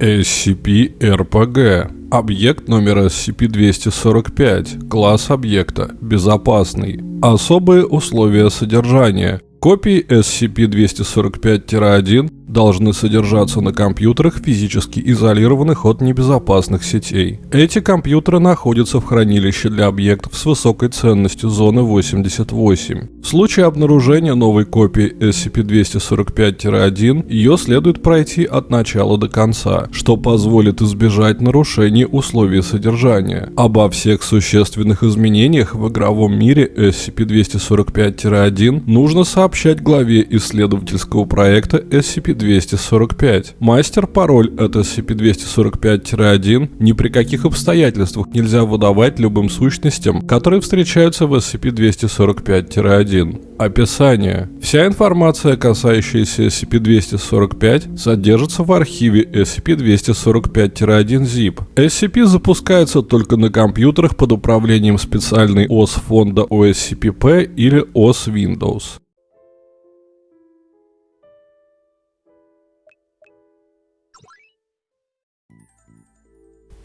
SCP-RPG. Объект номер SCP-245. Класс объекта. Безопасный. Особые условия содержания. Копии SCP-245-1 должны содержаться на компьютерах, физически изолированных от небезопасных сетей. Эти компьютеры находятся в хранилище для объектов с высокой ценностью зоны 88. В случае обнаружения новой копии SCP-245-1, ее следует пройти от начала до конца, что позволит избежать нарушений условий содержания. Обо всех существенных изменениях в игровом мире SCP-245-1 нужно сообщать главе исследовательского проекта SCP 245. Мастер-пароль от SCP-245-1 ни при каких обстоятельствах нельзя выдавать любым сущностям, которые встречаются в SCP-245-1. Описание. Вся информация, касающаяся SCP-245, содержится в архиве SCP-245-1 ZIP. SCP запускается только на компьютерах под управлением специальной ОС фонда OSCP-P или ОС Windows.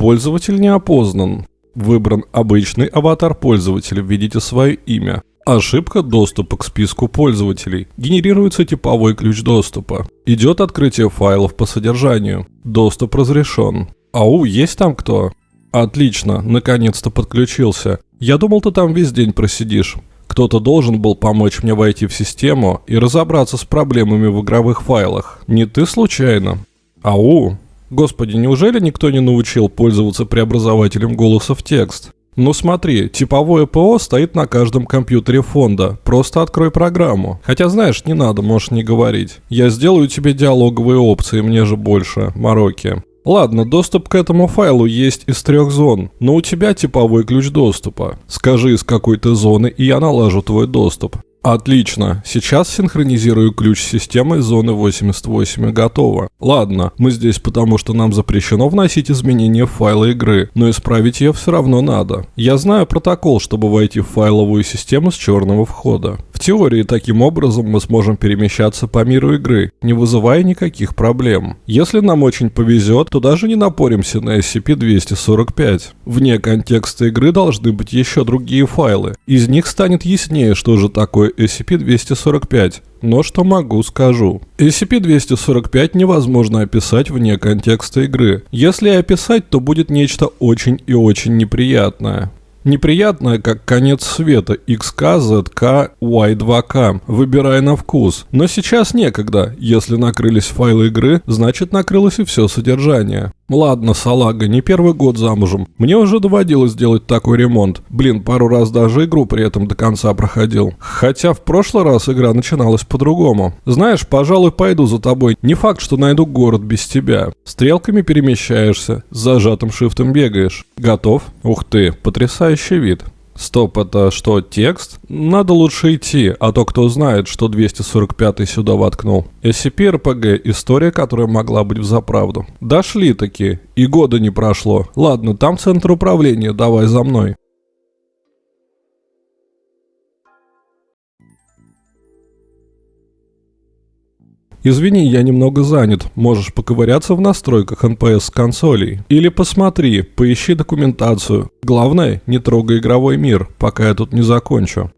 Пользователь не опознан. Выбран обычный аватар пользователя, введите свое имя. Ошибка доступа к списку пользователей. Генерируется типовой ключ доступа. Идет открытие файлов по содержанию. Доступ разрешен. Ау, есть там кто? Отлично, наконец-то подключился. Я думал, ты там весь день просидишь. Кто-то должен был помочь мне войти в систему и разобраться с проблемами в игровых файлах. Не ты случайно? Ау, Господи, неужели никто не научил пользоваться преобразователем голоса в текст? Ну смотри, типовое ПО стоит на каждом компьютере фонда. Просто открой программу. Хотя знаешь, не надо, можешь не говорить. Я сделаю тебе диалоговые опции, мне же больше. Мороки. Ладно, доступ к этому файлу есть из трех зон, но у тебя типовой ключ доступа. Скажи, из какой ты зоны, и я налажу твой доступ. Отлично. Сейчас синхронизирую ключ системы зоны 88 и готово. Ладно, мы здесь потому, что нам запрещено вносить изменения в файлы игры, но исправить ее все равно надо. Я знаю протокол, чтобы войти в файловую систему с черного входа. В теории таким образом мы сможем перемещаться по миру игры, не вызывая никаких проблем. Если нам очень повезет, то даже не напоримся на SCP-245. Вне контекста игры должны быть еще другие файлы. Из них станет яснее, что же такое SCP-245, но что могу, скажу. SCP-245 невозможно описать вне контекста игры. Если описать, то будет нечто очень и очень неприятное. Неприятное, как конец света XK, ZK, Y2K. Выбирай на вкус. Но сейчас некогда. Если накрылись файлы игры, значит накрылось и все содержание. Ладно, салага, не первый год замужем. Мне уже доводилось делать такой ремонт. Блин, пару раз даже игру при этом до конца проходил. Хотя в прошлый раз игра начиналась по-другому. Знаешь, пожалуй, пойду за тобой. Не факт, что найду город без тебя. Стрелками перемещаешься, с зажатым шифтом бегаешь. Готов? Ух ты, потрясающий вид. Стоп, это что, текст? Надо лучше идти, а то кто знает, что 245 сюда воткнул. SCP-RPG – история, которая могла быть в заправду. Дошли таки, и года не прошло. Ладно, там центр управления, давай за мной. Извини, я немного занят. Можешь поковыряться в настройках NPS консолей. Или посмотри, поищи документацию. Главное, не трогай игровой мир, пока я тут не закончу.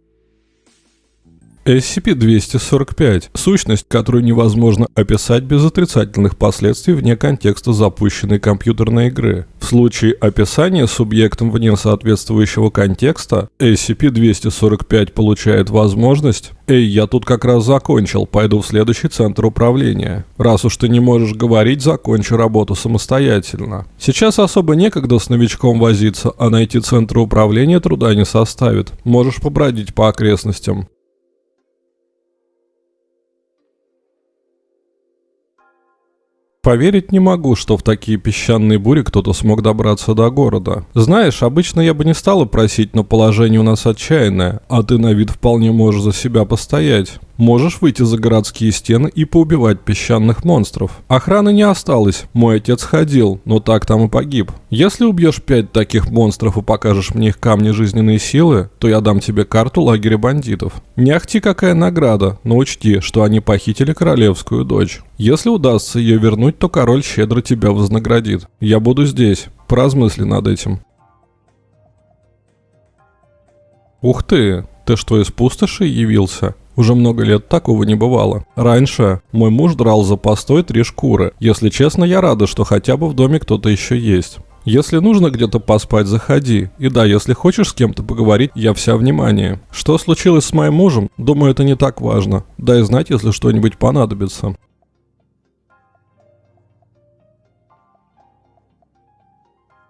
SCP-245 – сущность, которую невозможно описать без отрицательных последствий вне контекста запущенной компьютерной игры. В случае описания субъектом вне соответствующего контекста, SCP-245 получает возможность «Эй, я тут как раз закончил, пойду в следующий центр управления». Раз уж ты не можешь говорить, закончи работу самостоятельно. Сейчас особо некогда с новичком возиться, а найти центр управления труда не составит. Можешь побродить по окрестностям. Поверить не могу, что в такие песчаные бури кто-то смог добраться до города. Знаешь, обычно я бы не стала просить, но положение у нас отчаянное, а ты на вид вполне можешь за себя постоять. Можешь выйти за городские стены и поубивать песчаных монстров. Охраны не осталось, мой отец ходил, но так там и погиб. Если убьешь пять таких монстров и покажешь мне их камни жизненной силы, то я дам тебе карту лагеря бандитов. Не ахти какая награда, но учти, что они похитили королевскую дочь. Если удастся ее вернуть, то король щедро тебя вознаградит. Я буду здесь. Поразмысли над этим. Ух ты, ты что, из пустоши явился? Уже много лет такого не бывало. Раньше мой муж драл за постой три шкуры. Если честно, я рада, что хотя бы в доме кто-то еще есть. Если нужно где-то поспать, заходи. И да, если хочешь с кем-то поговорить, я вся внимание. Что случилось с моим мужем? Думаю, это не так важно. Дай знать, если что-нибудь понадобится.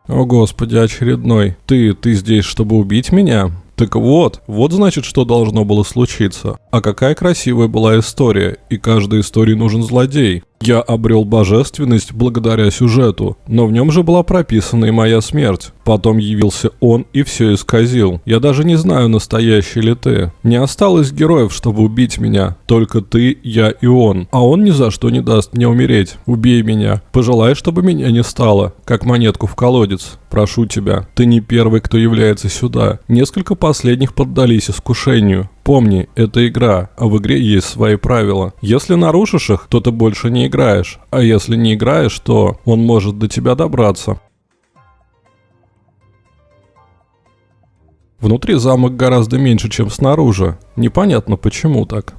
О господи, очередной. Ты, ты здесь, чтобы убить меня? Так вот, вот значит, что должно было случиться. А какая красивая была история, и каждой истории нужен злодей. Я обрел божественность благодаря сюжету, но в нем же была прописана и моя смерть. Потом явился он и все исказил. Я даже не знаю, настоящий ли ты. Не осталось героев, чтобы убить меня. Только ты, я и он. А он ни за что не даст мне умереть. Убей меня. Пожелай, чтобы меня не стало. Как монетку в колодец. Прошу тебя. Ты не первый, кто является сюда. Несколько последних поддались искушению. Помни, это игра, а в игре есть свои правила. Если нарушишь их, то ты больше не играешь, а если не играешь, то он может до тебя добраться. Внутри замок гораздо меньше, чем снаружи. Непонятно почему так.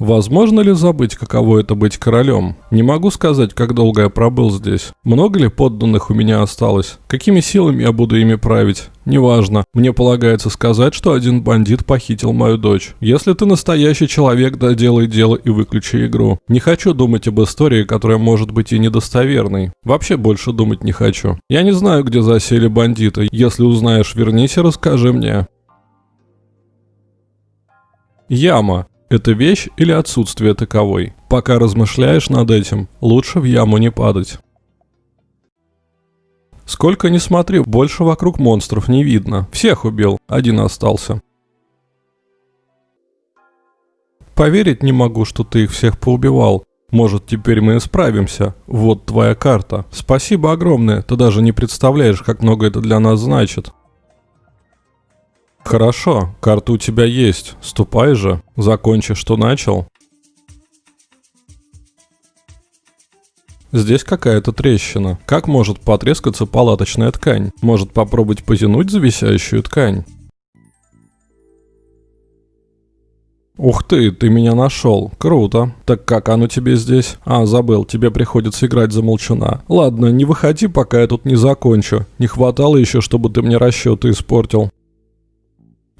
Возможно ли забыть, каково это быть королем? Не могу сказать, как долго я пробыл здесь. Много ли подданных у меня осталось? Какими силами я буду ими править? Неважно. Мне полагается сказать, что один бандит похитил мою дочь. Если ты настоящий человек, да делай дело и выключи игру. Не хочу думать об истории, которая может быть и недостоверной. Вообще больше думать не хочу. Я не знаю, где засели бандиты. Если узнаешь, вернись и расскажи мне. Яма. Это вещь или отсутствие таковой? Пока размышляешь над этим, лучше в яму не падать. Сколько ни смотри, больше вокруг монстров не видно. Всех убил, один остался. Поверить не могу, что ты их всех поубивал. Может, теперь мы справимся. Вот твоя карта. Спасибо огромное, ты даже не представляешь, как много это для нас значит. Хорошо, карта у тебя есть. Ступай же. Закончи, что начал. Здесь какая-то трещина. Как может потрескаться палаточная ткань? Может попробовать потянуть за висящую ткань? Ух ты, ты меня нашел. Круто. Так как оно тебе здесь? А, забыл, тебе приходится играть за молчуна. Ладно, не выходи, пока я тут не закончу. Не хватало еще, чтобы ты мне расчеты испортил.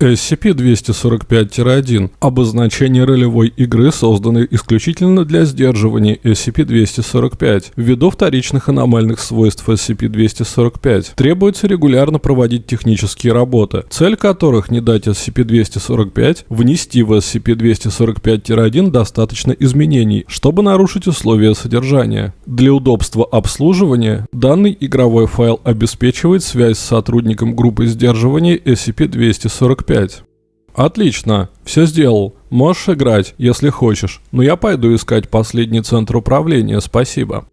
SCP-245-1 – обозначение ролевой игры, созданной исключительно для сдерживания SCP-245. Ввиду вторичных аномальных свойств SCP-245 требуется регулярно проводить технические работы, цель которых не дать SCP-245 внести в SCP-245-1 достаточно изменений, чтобы нарушить условия содержания. Для удобства обслуживания данный игровой файл обеспечивает связь с сотрудником группы сдерживания SCP-245 5. Отлично, все сделал. Можешь играть, если хочешь, но я пойду искать последний центр управления, спасибо.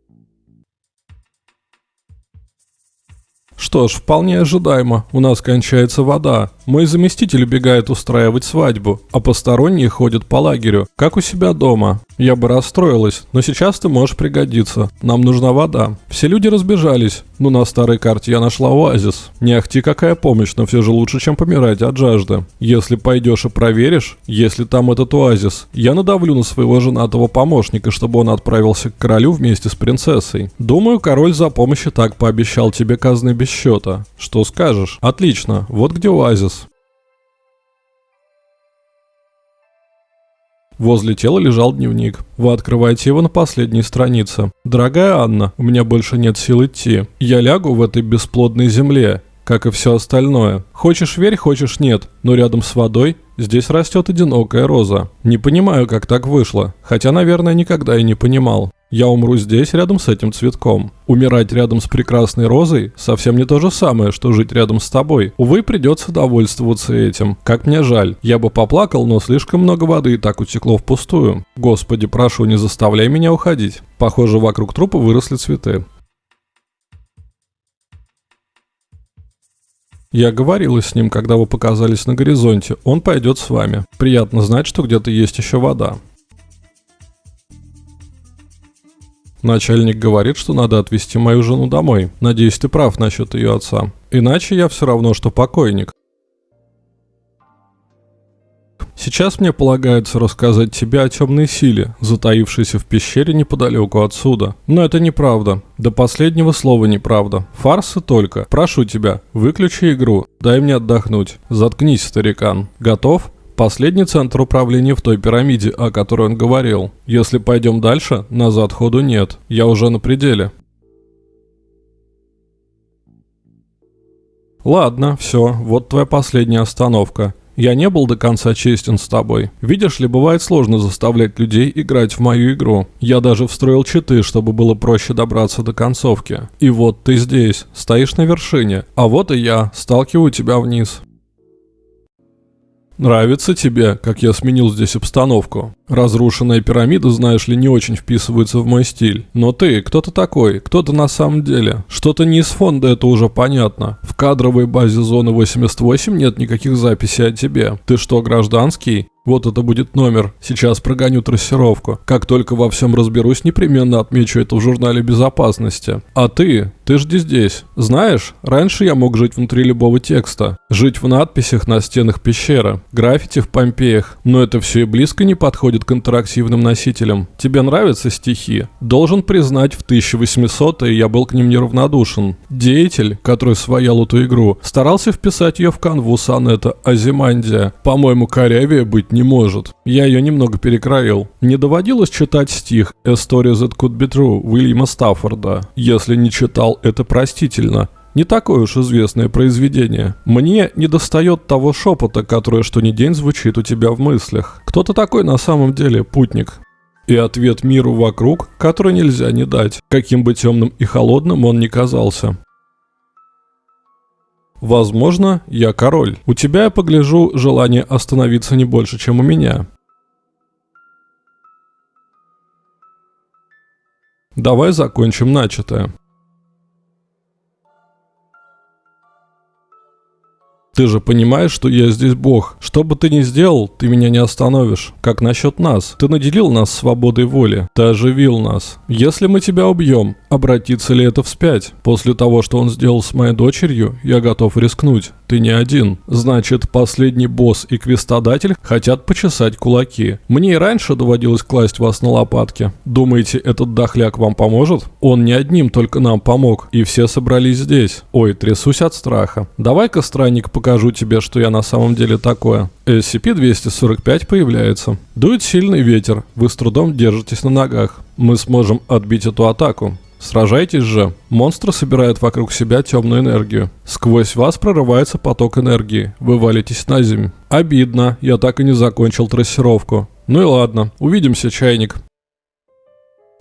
Что ж, вполне ожидаемо. У нас кончается вода. Мой заместитель убегает устраивать свадьбу, а посторонние ходят по лагерю, как у себя дома. Я бы расстроилась, но сейчас ты можешь пригодиться. Нам нужна вода. Все люди разбежались. Ну, на старой карте я нашла оазис. Не ахти какая помощь, но все же лучше, чем помирать от жажды. Если пойдешь и проверишь, если там этот оазис, я надавлю на своего женатого помощника, чтобы он отправился к королю вместе с принцессой. Думаю, король за помощь и так пообещал тебе казны без. Что скажешь? Отлично, вот где оазис. Возле тела лежал дневник. Вы открываете его на последней странице. «Дорогая Анна, у меня больше нет сил идти. Я лягу в этой бесплодной земле, как и все остальное. Хочешь верь, хочешь нет, но рядом с водой здесь растет одинокая роза. Не понимаю, как так вышло, хотя, наверное, никогда и не понимал. Я умру здесь, рядом с этим цветком. Умирать рядом с прекрасной розой совсем не то же самое, что жить рядом с тобой. Увы, придется довольствоваться этим. Как мне жаль. Я бы поплакал, но слишком много воды и так утекло впустую. Господи, прошу, не заставляй меня уходить. Похоже, вокруг трупа выросли цветы. Я говорила с ним, когда вы показались на горизонте. Он пойдет с вами. Приятно знать, что где-то есть еще вода. Начальник говорит, что надо отвезти мою жену домой. Надеюсь, ты прав насчет ее отца. Иначе я все равно, что покойник. Сейчас мне полагается рассказать тебе о темной силе, затаившейся в пещере неподалеку отсюда. Но это неправда. До последнего слова неправда. Фарсы только. Прошу тебя, выключи игру. Дай мне отдохнуть. Заткнись, старикан. Готов? Последний центр управления в той пирамиде, о которой он говорил. Если пойдем дальше, назад ходу нет. Я уже на пределе. Ладно, все, вот твоя последняя остановка. Я не был до конца честен с тобой. Видишь ли, бывает сложно заставлять людей играть в мою игру. Я даже встроил читы, чтобы было проще добраться до концовки. И вот ты здесь, стоишь на вершине, а вот и я, сталкиваю тебя вниз. Нравится тебе, как я сменил здесь обстановку? Разрушенная пирамида, знаешь ли, не очень вписывается в мой стиль. Но ты, кто ты такой? Кто ты на самом деле? Что-то не из фонда, это уже понятно. В кадровой базе зоны 88 нет никаких записей о тебе. Ты что, гражданский? Вот это будет номер. Сейчас прогоню трассировку. Как только во всем разберусь, непременно отмечу это в журнале безопасности. А ты? Ты жди здесь. Знаешь, раньше я мог жить внутри любого текста. Жить в надписях на стенах пещеры. Граффити в Помпеях. Но это все и близко не подходит к интерактивным носителям. Тебе нравятся стихи? Должен признать, в 1800-е я был к ним неравнодушен. Деятель, который своял эту игру, старался вписать ее в канву сонета Азимандия. По-моему, корявее быть не может. Я ее немного перекроил. Не доводилось читать стих «A story that could be true» Уильяма Стаффорда. Если не читал, это простительно. Не такое уж известное произведение. Мне не достает того шепота, которое что ни день звучит у тебя в мыслях. Кто ты такой на самом деле, путник? И ответ миру вокруг, который нельзя не дать, каким бы темным и холодным он ни казался. Возможно, я король. У тебя, я погляжу, желание остановиться не больше, чем у меня. Давай закончим начатое. Ты же понимаешь, что я здесь бог. Что бы ты ни сделал, ты меня не остановишь. Как насчет нас? Ты наделил нас свободой воли. Ты оживил нас. Если мы тебя убьем, обратится ли это вспять? После того, что он сделал с моей дочерью, я готов рискнуть. Ты не один. Значит, последний босс и квестодатель хотят почесать кулаки. Мне и раньше доводилось класть вас на лопатки. Думаете, этот дохляк вам поможет? Он не одним только нам помог, и все собрались здесь. Ой, трясусь от страха. Давай-ка, странник, покажу тебе, что я на самом деле такое. SCP-245 появляется. Дует сильный ветер. Вы с трудом держитесь на ногах. Мы сможем отбить эту атаку. Сражайтесь же. Монстры собирают вокруг себя темную энергию. Сквозь вас прорывается поток энергии. Вы валитесь на землю. Обидно, я так и не закончил трассировку. Ну и ладно, увидимся, чайник.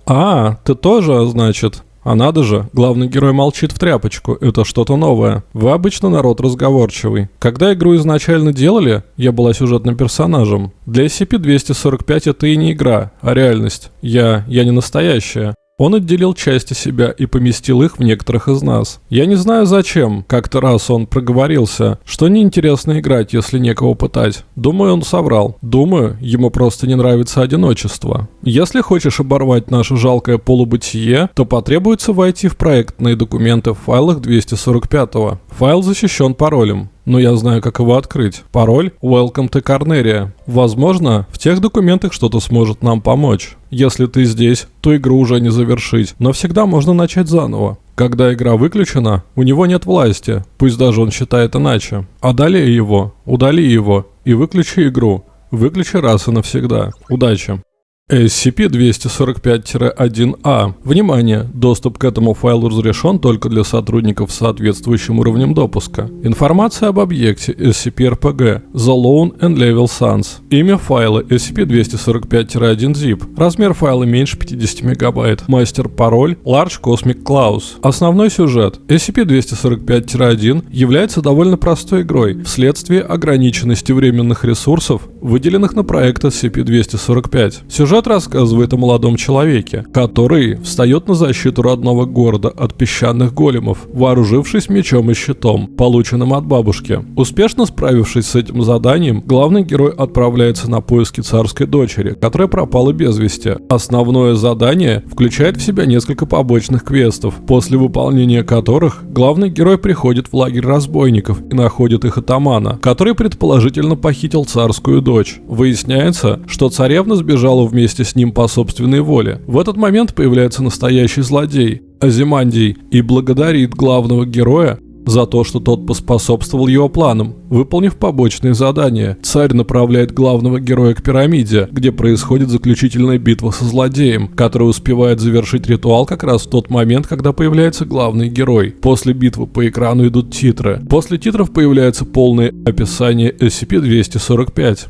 А, ты тоже, значит? А надо же, главный герой молчит в тряпочку, это что-то новое. Вы обычно народ разговорчивый. Когда игру изначально делали, я была сюжетным персонажем. Для SCP-245 это и не игра, а реальность. Я, я не настоящая. Он отделил части себя и поместил их в некоторых из нас. Я не знаю зачем. Как-то раз он проговорился, что неинтересно играть, если некого пытать. Думаю, он соврал. Думаю, ему просто не нравится одиночество. Если хочешь оборвать наше жалкое полубытие, то потребуется войти в проектные документы в файлах 245 -го. Файл защищен паролем но я знаю, как его открыть. Пароль Welcome to Carneria. Возможно, в тех документах что-то сможет нам помочь. Если ты здесь, то игру уже не завершить, но всегда можно начать заново. Когда игра выключена, у него нет власти, пусть даже он считает иначе. Одолей его, удали его и выключи игру. Выключи раз и навсегда. Удачи! SCP-245-1A. Внимание! Доступ к этому файлу разрешен только для сотрудников с соответствующим уровнем допуска. Информация об объекте SCP-RPG The Lone and Level Sans. Имя файла SCP-245-1-zip. Размер файла меньше 50 мегабайт. Мастер-пароль Large Cosmic Claus. Основной сюжет. SCP-245-1 является довольно простой игрой вследствие ограниченности временных ресурсов, выделенных на проект SCP-245. Сюжет Сюжет рассказывает о молодом человеке, который встает на защиту родного города от песчаных големов, вооружившись мечом и щитом, полученным от бабушки. Успешно справившись с этим заданием, главный герой отправляется на поиски царской дочери, которая пропала без вести. Основное задание включает в себя несколько побочных квестов, после выполнения которых главный герой приходит в лагерь разбойников и находит их атамана, который предположительно похитил царскую дочь. Выясняется, что царевна сбежала вместе вместе с ним по собственной воле. В этот момент появляется настоящий злодей, Азимандий, и благодарит главного героя за то, что тот поспособствовал его планам, выполнив побочные задания. Царь направляет главного героя к пирамиде, где происходит заключительная битва со злодеем, который успевает завершить ритуал как раз в тот момент, когда появляется главный герой. После битвы по экрану идут титры. После титров появляется полное описание SCP-245.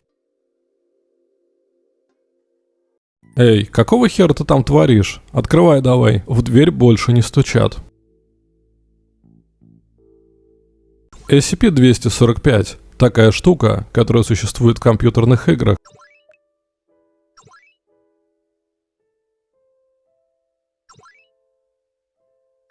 «Эй, какого хера ты там творишь? Открывай давай, в дверь больше не стучат». SCP-245 – такая штука, которая существует в компьютерных играх.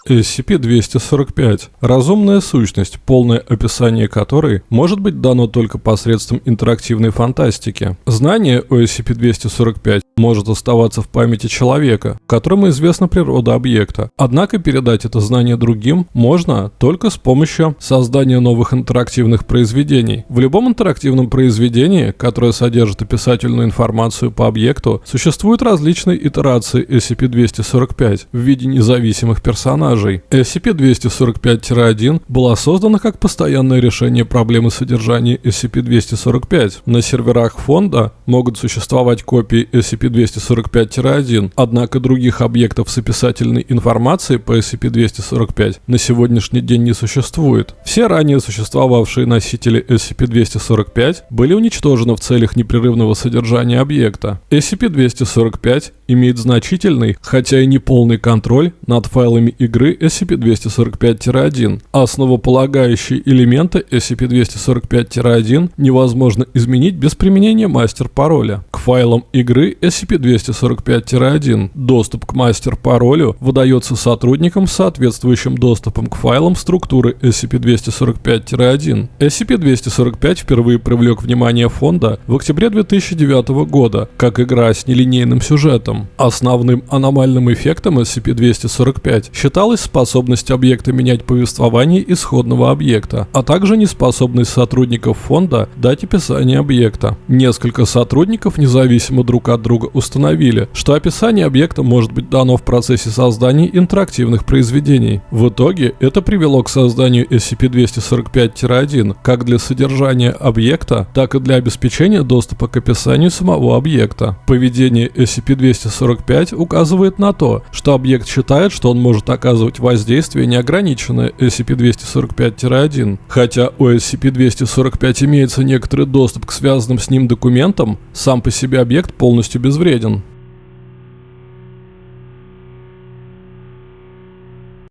SCP-245 – разумная сущность, полное описание которой может быть дано только посредством интерактивной фантастики. Знание о SCP-245 может оставаться в памяти человека, которому известна природа объекта. Однако передать это знание другим можно только с помощью создания новых интерактивных произведений. В любом интерактивном произведении, которое содержит описательную информацию по объекту, существуют различные итерации SCP-245 в виде независимых персонажей. SCP-245-1 была создана как постоянное решение проблемы содержания SCP-245. На серверах фонда могут существовать копии SCP SCP-245-1, однако других объектов с описательной информацией по SCP-245 на сегодняшний день не существует. Все ранее существовавшие носители SCP-245 были уничтожены в целях непрерывного содержания объекта. SCP-245 имеет значительный, хотя и не полный контроль над файлами игры SCP-245-1. Основополагающие элементы SCP-245-1 невозможно изменить без применения мастер-пароля. К файлам игры SCP-245-1 доступ к мастер-паролю выдается сотрудникам с соответствующим доступом к файлам структуры SCP-245-1. SCP-245 впервые привлек внимание фонда в октябре 2009 года, как игра с нелинейным сюжетом. Основным аномальным эффектом SCP-245 считалась способность объекта менять повествование исходного объекта, а также неспособность сотрудников фонда дать описание объекта. Несколько сотрудников независимо друг от друга установили, что описание объекта может быть дано в процессе создания интерактивных произведений. В итоге это привело к созданию SCP-245-1 как для содержания объекта, так и для обеспечения доступа к описанию самого объекта. Поведение SCP-245 245 указывает на то, что объект считает, что он может оказывать воздействие неограниченное SCP-245-1. Хотя у SCP-245 имеется некоторый доступ к связанным с ним документам, сам по себе объект полностью безвреден.